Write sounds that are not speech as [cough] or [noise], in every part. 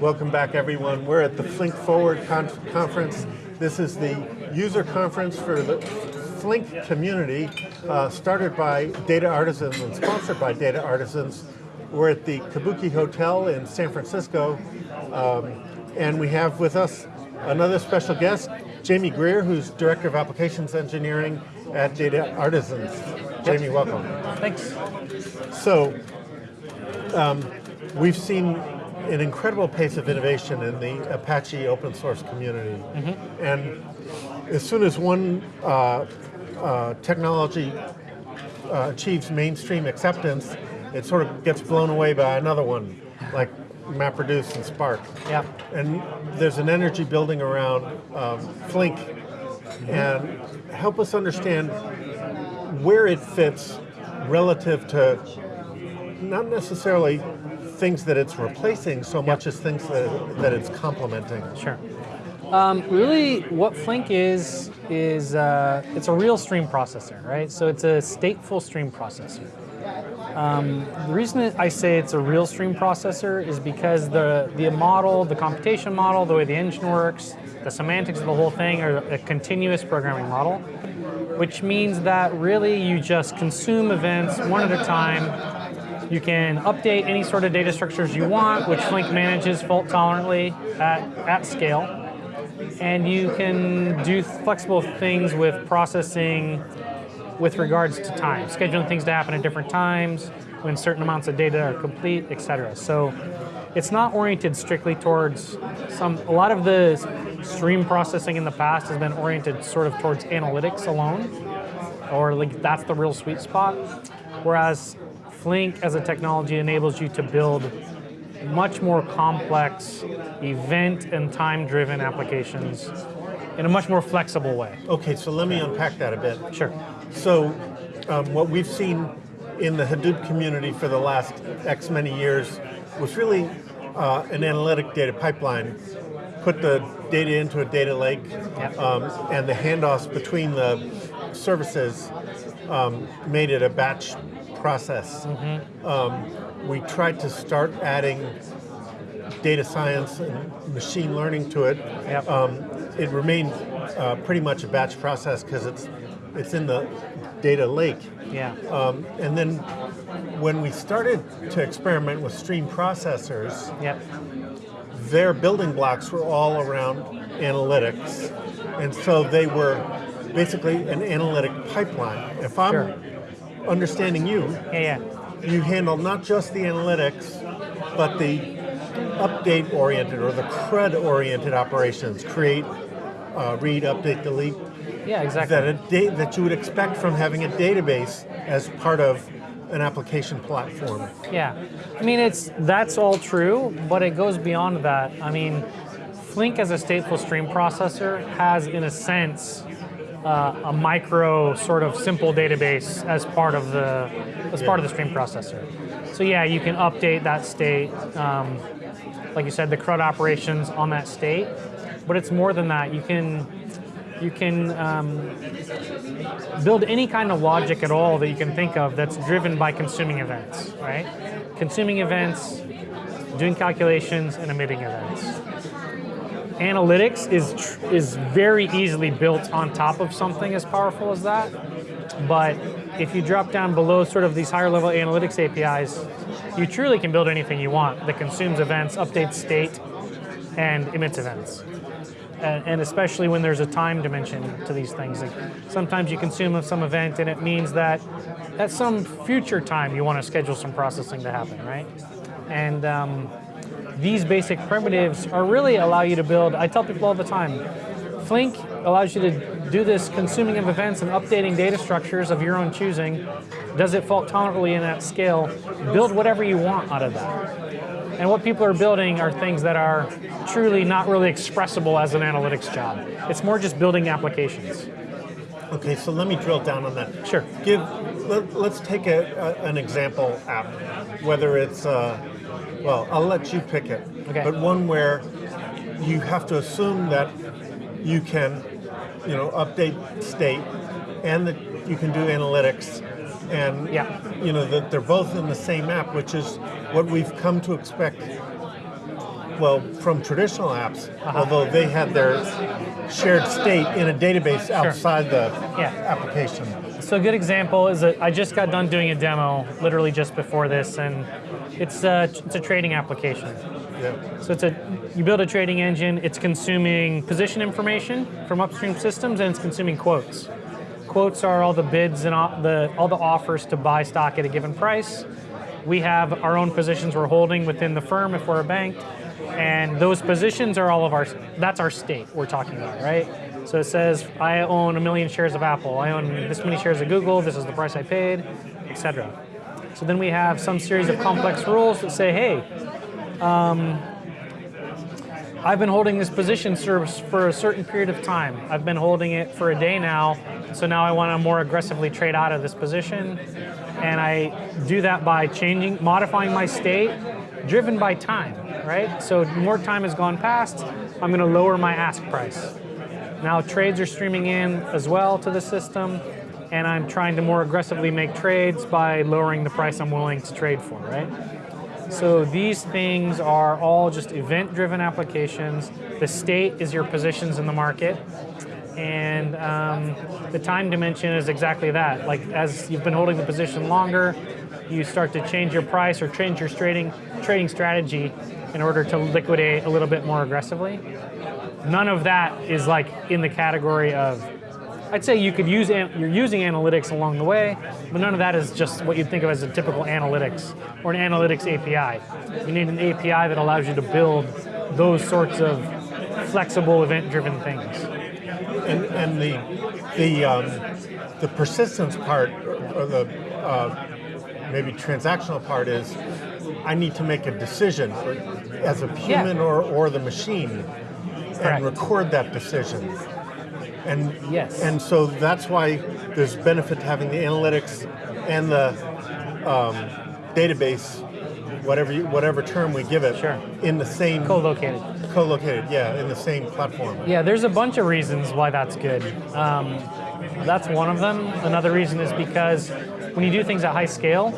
Welcome back, everyone. We're at the Flink Forward con conference. This is the user conference for the Flink community, uh, started by data artisans and sponsored by data artisans. We're at the Kabuki Hotel in San Francisco, um, and we have with us another special guest, Jamie Grier, who's Director of Applications Engineering at Data Artisans. Jamie, welcome. Thanks. So, um, we've seen an incredible pace of innovation in the Apache open source community. Mm -hmm. And as soon as one uh, uh, technology uh, achieves mainstream acceptance, it sort of gets blown away by another one, like MapReduce and Spark. Yeah. And there's an energy building around um, Flink. Mm -hmm. And help us understand where it fits relative to not necessarily things that it's replacing so yep. much as things that, that it's complementing. Sure. Um, really, what Flink is, is uh, it's a real stream processor, right? So it's a stateful stream processor. Um, the reason I say it's a real stream processor is because the, the model, the computation model, the way the engine works, the semantics of the whole thing are a continuous programming model, which means that really you just consume events one at a time you can update any sort of data structures you want, which Flink manages fault tolerantly at, at scale. And you can do flexible things with processing with regards to time, scheduling things to happen at different times, when certain amounts of data are complete, etc. So it's not oriented strictly towards some, a lot of the stream processing in the past has been oriented sort of towards analytics alone, or like that's the real sweet spot. Whereas Flink as a technology enables you to build much more complex event and time-driven applications in a much more flexible way. Okay, so let me unpack that a bit. Sure. So um, what we've seen in the Hadoop community for the last X many years was really uh, an analytic data pipeline. Put the data into a data lake yep. um, and the handoffs between the services um, made it a batch process. Mm -hmm. um, we tried to start adding data science and machine learning to it. Yep. Um, it remained uh, pretty much a batch process because it's it's in the data lake. Yeah. Um, and then when we started to experiment with stream processors, yep. their building blocks were all around analytics. And so they were basically an analytic pipeline. If I'm sure understanding you, yeah, yeah. you handle not just the analytics, but the update-oriented or the CRUD-oriented operations, create, uh, read, update, delete. Yeah, exactly. That, a that you would expect from having a database as part of an application platform. Yeah, I mean, it's that's all true, but it goes beyond that. I mean, Flink as a stateful stream processor has, in a sense, uh, a micro sort of simple database as part of the as part of the stream processor. So yeah, you can update that state, um, like you said, the CRUD operations on that state. But it's more than that. You can you can um, build any kind of logic at all that you can think of that's driven by consuming events, right? Consuming events, doing calculations, and emitting events analytics is is very easily built on top of something as powerful as that. But if you drop down below sort of these higher level analytics APIs, you truly can build anything you want that consumes events, updates state, and emits events. And especially when there's a time dimension to these things. Like sometimes you consume some event and it means that at some future time you want to schedule some processing to happen, right? And um, these basic primitives are really allow you to build, I tell people all the time, Flink allows you to do this consuming of events and updating data structures of your own choosing, does it fault tolerantly in that scale, build whatever you want out of that. And what people are building are things that are truly not really expressible as an analytics job. It's more just building applications. Okay, so let me drill down on that. Sure. Give, let, us take a, a, an example app, whether it's uh, well, I'll let you pick it. Okay. But one where you have to assume that you can, you know, update state and that you can do analytics and yeah. you know that they're both in the same app, which is what we've come to expect Well, from traditional apps, Uh-huh. although they had their shared state in a database outside the Yeah. application. So a good example is that I just got done doing a demo, literally just before this, and it's uh, a, it's a trading application. Yeah. So it's a you build a trading engine. It's consuming position information from upstream systems, and it's consuming quotes. Quotes are all the bids and all the all the offers to buy stock at a given price. We have our own positions we're holding within the firm if we're a bank, and those positions are all of our. That's our state we're talking about, right? So it says I own a million shares of Apple. I own this many shares of Google. This is the price I paid, etc. So then we have some series of complex rules that say, hey, um, I've been holding this position service for a certain period of time. I've been holding it for a day now, so now I want to more aggressively trade out of this position. And I do that by changing, modifying my state, driven by time, right? So more time has gone past, I'm going to lower my ask price. Now trades are streaming in as well to the system, and I'm trying to more aggressively make trades by lowering the price I'm willing to trade for, right? So these things are all just event-driven applications. The state is your positions in the market, and um, the time dimension is exactly that. Like as you've been holding the position longer, you start to change your price or change your trading trading strategy in order to liquidate a little bit more aggressively. None of that is like in the category of I'd say you could use you're using analytics along the way, but none of that is just what you'd think of as a typical analytics or an analytics API. You need an API that allows you to build those sorts of flexible event-driven things. And, and the the um, the persistence part or the uh, maybe transactional part is I need to make a decision as a human or, or the machine Correct. and record that decision. And Yes. and so that's why there's benefit to having the analytics and the um, database, whatever you, whatever term we give it, Sure. in the same Co-located. co-located, yeah, in the same platform. Yeah, there's a bunch of reasons why that's good. Um, that's one of them. Another reason is because when you do things at high scale,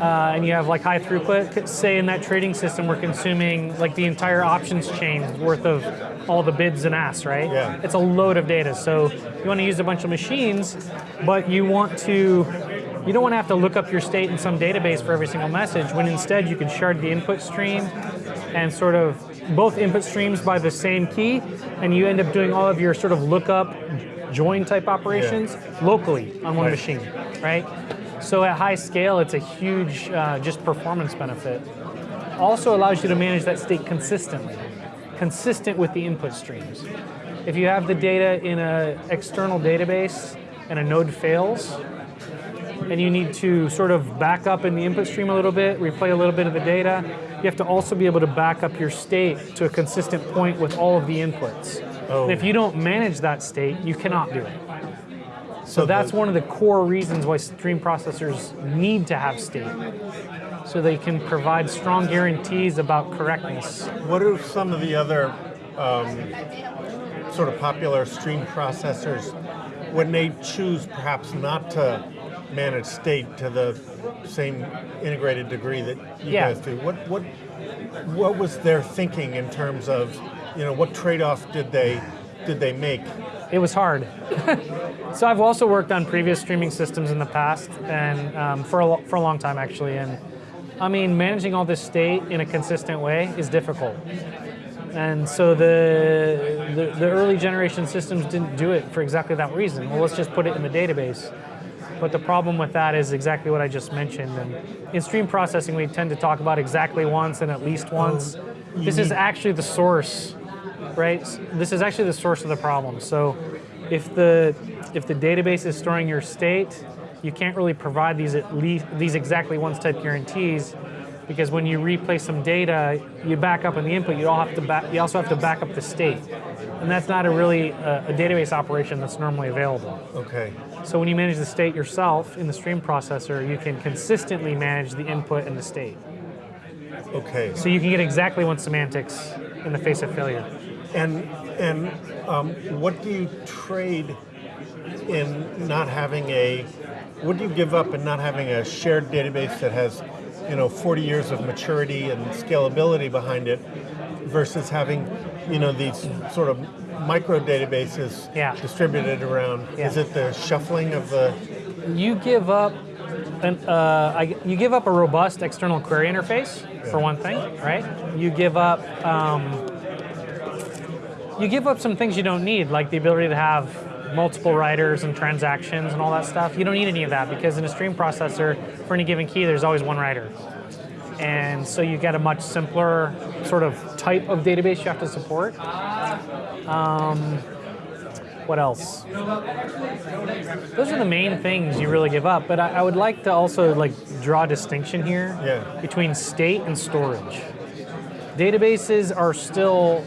uh, and you have like high throughput, say in that trading system, we're consuming like the entire options chain worth of all the bids and asks, right? Yeah. It's a load of data. So you want to use a bunch of machines, but you want to, you don't want to have to look up your state in some database for every single message, when instead you can shard the input stream and sort of both input streams by the same key, and you end up doing all of your sort of lookup, join type operations locally on one Right. machine, right? So at high scale, it's a huge uh, just performance benefit. Also allows you to manage that state consistently, consistent with the input streams. If you have the data in an external database and a node fails, and you need to sort of back up in the input stream a little bit, replay a little bit of the data, you have to also be able to back up your state to a consistent point with all of the inputs. Oh. If you don't manage that state, you cannot do it. So that's one of the core reasons why stream processors need to have state. So they can provide strong guarantees about correctness. What are some of the other um, sort of popular stream processors when they choose perhaps not to manage state to the same integrated degree that you Yeah. guys do? What what what was their thinking in terms of you know what trade-off did they did they make? It was hard. [laughs] so I've also worked on previous streaming systems in the past, and um, for a for a long time actually. And I mean, managing all this state in a consistent way is difficult. And so the, the the early generation systems didn't do it for exactly that reason. Well, let's just put it in the database. But the problem with that is exactly what I just mentioned. And in stream processing, we tend to talk about exactly once and at least once. This is actually the source right? This is actually the source of the problem. So if the if the database is storing your state, you can't really provide these at least these exactly once type guarantees because when you replay some data, you back up in the input, you have to back, you also have to back up the state. And that's not a really uh, a database operation that's normally available. Okay. So when you manage the state yourself in the stream processor, you can consistently manage the input and the state. Okay. So you can get exactly one semantics in the face of failure. And and um, what do you trade in not having a? What do you give up in not having a shared database that has, you know, 40 years of maturity and scalability behind it, versus having, you know, these sort of micro databases Yeah. distributed around? Yeah. Is it the shuffling of the? you give up an, uh, I, you give up a robust external query interface for one thing, right? You give up um, you give up some things you don't need, like the ability to have multiple writers and transactions and all that stuff. You don't need any of that because in a stream processor, for any given key, there's always one writer. And so you get a much simpler sort of type of database you have to support. Um, what else? Those are the main things you really give up. But I, I would like to also like draw a distinction here Yeah. between state and storage. Databases are still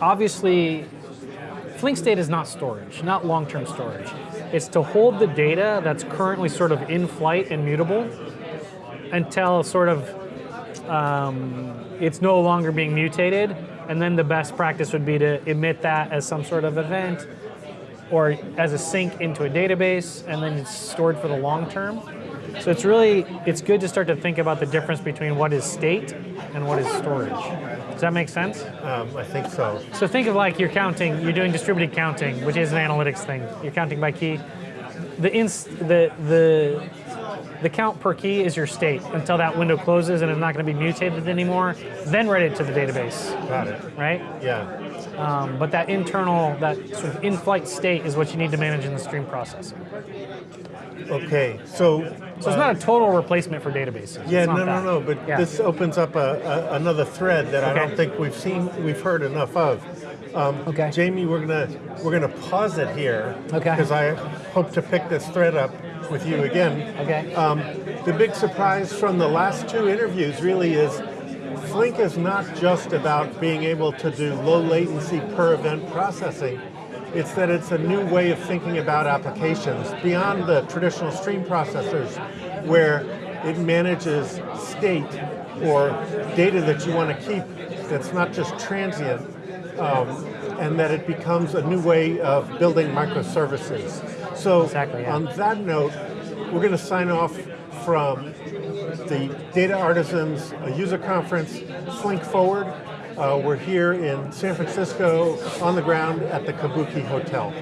obviously Flink state is not storage, not long-term storage. It's to hold the data that's currently sort of in flight and mutable until sort of um, it's no longer being mutated, and then the best practice would be to emit that as some sort of event or as a sink into a database, and then it's stored for the long term. So it's really it's good to start to think about the difference between what is state and what is storage. Does that make sense? Um, I think so. So think of like you're counting, you're doing distributed counting, which is an analytics thing. You're counting by key. The ins, the the the count per key is your state until that window closes and it's not going to be mutated anymore. Then write it to the database, Got it. right? Yeah. Um, but that internal, that sort of in-flight state is what you need to manage in the stream processor. Okay. So. So it's not a total replacement for databases. Yeah, no, no, no. But Yeah. this opens up a, a, another thread that I don't think we've seen, we've heard enough of. Um, Okay. Jamie, we're gonna we're gonna pause it here. Okay. Because I hope to pick this thread up with you again. Okay. Um, the big surprise from the last two interviews really is Flink is not just about being able to do low latency per event processing. It's that it's a new way of thinking about applications beyond the traditional stream processors where it manages state or data that you want to keep that's not just transient um, and that it becomes a new way of building microservices. So Exactly, yeah. on that note, we're going to sign off from the Data Artisans User Conference, Flink Forward. Uh, we're here in San Francisco on the ground at the Kabuki Hotel.